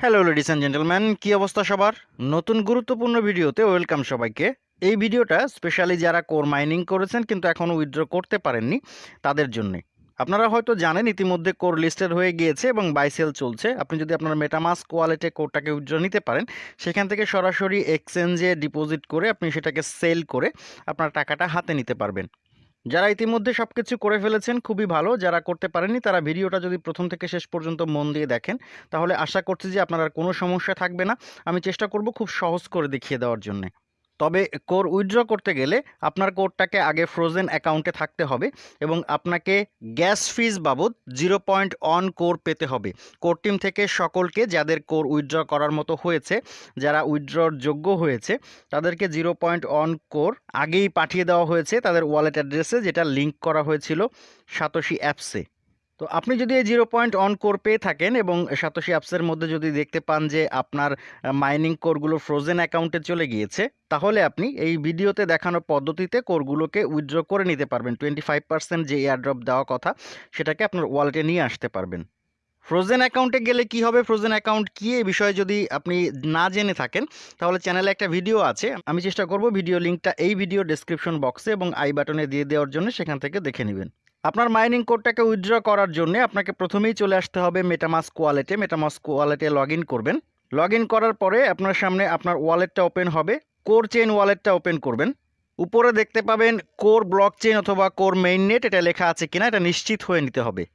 Hello ladies and gentleman কী অবস্থা সবার? নতুন গুরুত্বপূর্ণ ভিডিওতে ওয়েলকাম সবাইকে। এই ভিডিওটা স্পেশালি যারা কোর মাইনিং করেছেন কিন্তু এখনও উইথড্র করতে পারেননি, তাদের জন্যে। আপনারা হয়তো জানেন, ইতিমধ্যে কোর লিস্টেড হয়ে গিয়েছে এবং বাইসেল চলছে। আপনি যদি আপনার মেটামাস কোয়ালিটি কোরটাকে উইথড্র নিতে পারেন, সেখান থেকে সরাসরি এক্সচেঞ্জে ডিপোজিট করে আপনি সেটাকে সেল করে আপনার টাকাটা হাতে নিতে পারবেন। যারা ইতিমধ্যে সব কিছু করে ফেলেছেন, খুবই ভালো। যারা করতে পারেনি তারা ভিডিওটা যদি প্রথম থেকে শেষ পর্যন্ত মন দিয়ে দেখেন, তাহলে আশা করছি যে আপনার কোনো সমস্যা থাকবে না। আমি চেষ্টা করব খুব সহজ করে দেখিয়ে দেওয়ার জন্য। তবে কোর উইথড্র করতে গেলে আপনার কোডটাকে আগে ফ্রোজেন অ্যাকাউন্টে থাকতে হবে এবং আপনাকে গ্যাস ফিজ বাবদ জিরো পয়েন্ট অন কোর পেতে হবে। কোর টিম থেকে সকলকে যাদের কোর উইথড্র করার মতো হয়েছে, যারা উইথড্রর যোগ্য হয়েছে, তাদেরকে জিরো পয়েন্ট অন কোর আগেই পাঠিয়ে দেওয়া হয়েছে। তাদের ওয়ালেট অ্যাড্রেসে যেটা লিংক করা হয়েছিল সাতোশি অ্যাপসে তো আপনি যদি এই জিরো পয়েন্ট অন কোর পেয়ে থাকেন এবং সাতোশি অ্যাপসের মধ্যে যদি দেখতে পান যে আপনার মাইনিং কোরগুলো ফ্রোজেন অ্যাকাউন্টে চলে গিয়েছে, তাহলে আপনি এই ভিডিওতে দেখানো পদ্ধতিতে কোরগুলোকে উইথড্র করে নিতে পারবেন। টোয়েন্টি ফাইভ পার্সেন্ট যে এয়ারড্রপ দেওয়া কথা, সেটাকে আপনার ওয়ালেটে নিয়ে আসতে পারবেন। ফ্রোজেন অ্যাকাউন্টে গেলে কি হবে? ফ্রোজেন অ্যাকাউন্ট কী? এই বিষয়ে যদি আপনি না জেনে থাকেন, তাহলে চ্যানেলে একটা ভিডিও আছে। আমি চেষ্টা করব ভিডিও লিঙ্কটা এই ভিডিও ডেসক্রিপশন বক্সে এবং আই বাটনে দিয়ে দেওয়ার জন্য সেখান থেকে দেখে নেবেন। আপনার মাইনিং কোডটাকে উইথড্র করার জন্য আপনাকে প্রথমেই চলে আসতে হবে মেটামাস্ক ওয়ালেটে মেটামাস্ক ওয়ালেটে লগ করবেন। লগ করার পরে আপনার সামনে আপনার ওয়ালেটটা ওপেন হবে। কোর চেইন ওয়ালেটটা ওপেন করবেন। উপরে দেখতে পাবেন কোর ব্লক চেইন অথবা কোর মেইন নেট এটা লেখা আছে কিনা, এটা নিশ্চিত হয়ে নিতে হবে।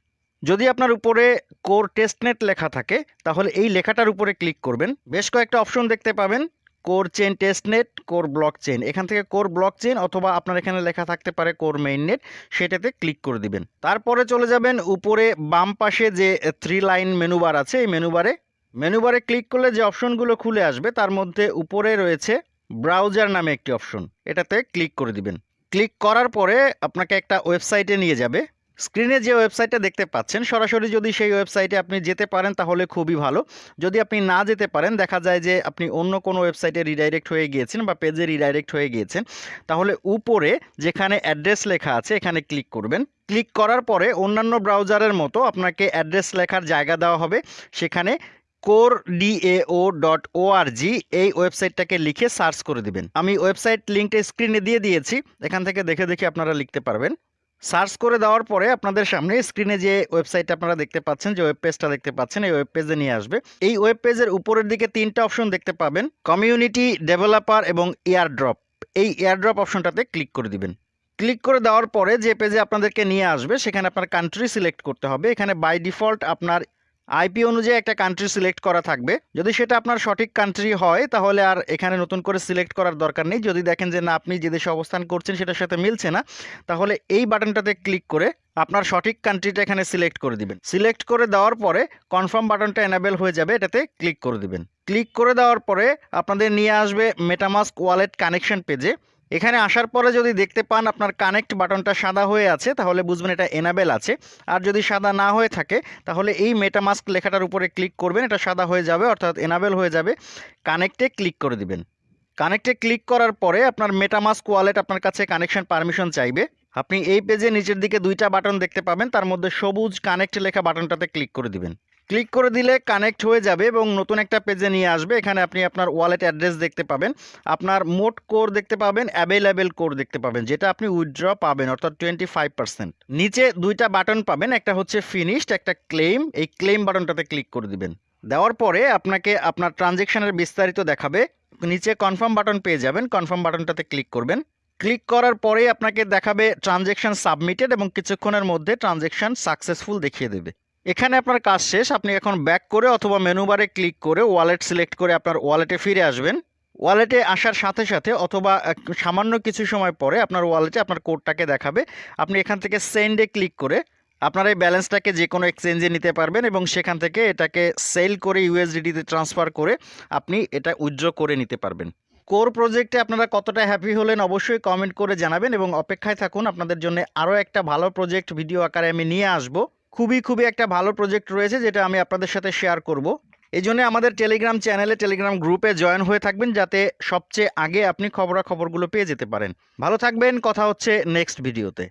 যদি আপনার উপরে কোর টেস্টনেট লেখা থাকে, তাহলে এই লেখাটার উপরে ক্লিক করবেন। বেশ কয়েকটা অপশন দেখতে পাবেন। Core chain testnet, core block chain এখান থেকে কোর ব্লক চেন অথবা আপনার এখানে লেখা থাকতে পারে কোর মেইন নেট, সেটাতে ক্লিক করে দিবেন। তারপরে চলে যাবেন উপরে বাম পাশে যে থ্রি লাইন মেনু বার আছে, এই মেনু বারে। মেনু বারে ক্লিক করলে যে অপশনগুলো খুলে আসবে, তার মধ্যে উপরে রয়েছে ব্রাউজার নামে একটি অপশন। এটাতে ক্লিক করে দিবেন। ক্লিক করার পরে আপনাকে একটা ওয়েবসাইটে নিয়ে যাবে। স্ক্রিনে যে ওয়েবসাইটটা দেখতে পাচ্ছেন, সরাসরি যদি সেই ওয়েবসাইটে আপনি যেতে পারেন, তাহলে খুবই ভালো। যদি আপনি না যেতে পারেন, দেখা যায় যে আপনি অন্য কোনো ওয়েবসাইটে রিডাইরেক্ট হয়ে গিয়েছেন বা পেজে রিডাইরেক্ট হয়ে গিয়েছেন, তাহলে উপরে যেখানে অ্যাড্রেস লেখা আছে, এখানে ক্লিক করবেন। ক্লিক করার পরে অন্যান্য ব্রাউজারের মতো আপনাকে অ্যাড্রেস লেখার জায়গা দেওয়া হবে। সেখানে কোর ডিএও ডট ওআরজি এই ওয়েবসাইটটাকে লিখে সার্চ করে দিবেন। আমি ওয়েবসাইট লিঙ্কটা স্ক্রিনে দিয়ে দিয়েছি। এখান থেকে দেখে দেখে আপনারা লিখতে পারবেন। সার্চ করে দেওয়ার পরে আপনাদের সামনে স্ক্রিনে যে ওয়েবসাইট আপনারা দেখতে পাচ্ছেন, যে ওয়েব পেজটা দেখতে পাচ্ছেন, এই ওয়েব পেজে নিয়ে আসবে। এই ওয়েব পেজের উপরের দিকে তিনটা অপশন দেখতে পাবেন কমিউনিটি ডেভেলপার এবং এয়ারড্রপ এই এয়ারড্রপ অপশনটাতে ক্লিক করে দিবেন। ক্লিক করে দেওয়ার পরে যে পেজে আপনাদেরকে নিয়ে আসবে, সেখানে আপনার কান্ট্রি সিলেক্ট করতে হবে। এখানে বাই ডিফল্ট আপনার আইপি অনুযায়ী একটা কান্ট্রি সিলেক্ট করা থাকবে। যদি সেটা আপনার সঠিক কান্ট্রি হয়, তাহলে আর এখানে নতুন করে সিলেক্ট করার দরকার নেই। যদি দেখেন যে না, আপনি যে দেশে অবস্থান করছেন, সেটার সাথে মিলছে না, তাহলে এই বাটনটাতে ক্লিক করে আপনার সঠিক কান্ট্রিটা এখানে সিলেক্ট করে দিবেন। সিলেক্ট করে দেওয়ার পরে কনফার্ম বাটনটা এনাবেল হয়ে যাবে, এটাতে ক্লিক করে দিবেন। ক্লিক করে দেওয়ার পরে আপনাদের নিয়ে আসবে মেটামাস্ক ওয়ালেট কানেকশন পেজে এখানে আসার পরে যদি দেখতে পান আপনার কানেক্ট বাটনটা সাদা হয়ে আছে, তাহলে বুঝবেন এটা এনাবেল আছে। আর যদি সাদা না হয়ে থাকে, তাহলে এই মেটামাস্ক লেখাটার উপরে ক্লিক করবেন, এটা সাদা হয়ে যাবে, অর্থাৎ এনাবেল হয়ে যাবে। কানেক্টে ক্লিক করে দিবেন। কানেক্টে ক্লিক করার পরে আপনার মেটামাস্ক ওয়ালেট আপনার কাছে কানেকশন পারমিশন চাইবে। আপনি এই পেজে নিচের দিকে দুইটা বাটন দেখতে পাবেন, তার মধ্যে সবুজ কানেক্ট লেখা বাটনটাতে ক্লিক করে দিবেন। ক্লিক করে দিলে কানেক্ট হয়ে যাবে এবং নতুন একটা পেজে নিয়ে আসবে। এখানে আপনি আপনার ওয়ালেট অ্যাড্রেস দেখতে পাবেন। আপনার মোট কোর দেখতে পাবেন অ্যাভেলেবেল কোর দেখতে পাবেন, যেটা আপনি উইথড্র পাবেন, অর্থাৎ টোয়েন্টি নিচে দুইটা বাটন পাবেন, একটা হচ্ছে ফিনিশড একটা ক্লেম এই ক্লেম বাটনটাতে ক্লিক করে দিবেন। দেওয়ার পরে আপনাকে আপনার ট্রানজেকশনের বিস্তারিত দেখাবে। নিচে কনফার্ম বাটন পেয়ে যাবেন কনফার্ম বাটনটাতে ক্লিক করবেন। ক্লিক করার পরেই আপনাকে দেখাবে ট্রানজেকশন সাবমিটেড এবং কিছুক্ষণের মধ্যে ট্রানজেকশন সাকসেসফুল দেখিয়ে দেবে। এখানে আপনার কাজ শেষ। আপনি এখন ব্যাক করে অথবা মেনুবারে ক্লিক করে ওয়ালেট সিলেক্ট করে আপনার ওয়ালেটে ফিরে আসবেন। ওয়ালেটে আসার সাথে সাথে অথবা সামান্য কিছু সময় পরে আপনার ওয়ালেটে আপনার কোডটাকে দেখাবে। আপনি এখান থেকে সেন্ডে ক্লিক করে আপনার এই ব্যালেন্সটাকে যে কোনো এক্সচেঞ্জে নিতে পারবেন এবং সেখান থেকে এটাকে সেল করে ইউএসডিটিতে ট্রান্সফার করে আপনি এটা উইথড্র করে নিতে পারবেন। কোর প্রজেক্টে আপনারা কতটা হ্যাপি হলেন অবশ্যই কমেন্ট করে জানাবেন এবং অপেক্ষায় থাকুন। আপনাদের জন্য আরও একটা ভালো প্রজেক্ট ভিডিও আকারে আমি নিয়ে আসব। খুবই খুবই একটা ভালো প্রজেক্ট রয়েছে যেটা আমি আপনাদের সাথে শেয়ার করব। এই জন্য আমাদের টেলিগ্রাম চ্যানেলে টেলিগ্রাম গ্রুপে জয়েন হয়ে থাকবেন যাতে সবচেয়ে আগে আপনি খবরাখবরগুলো পেয়ে যেতে পারেন। ভালো থাকবেন, কথা হচ্ছে নেক্সট ভিডিওতে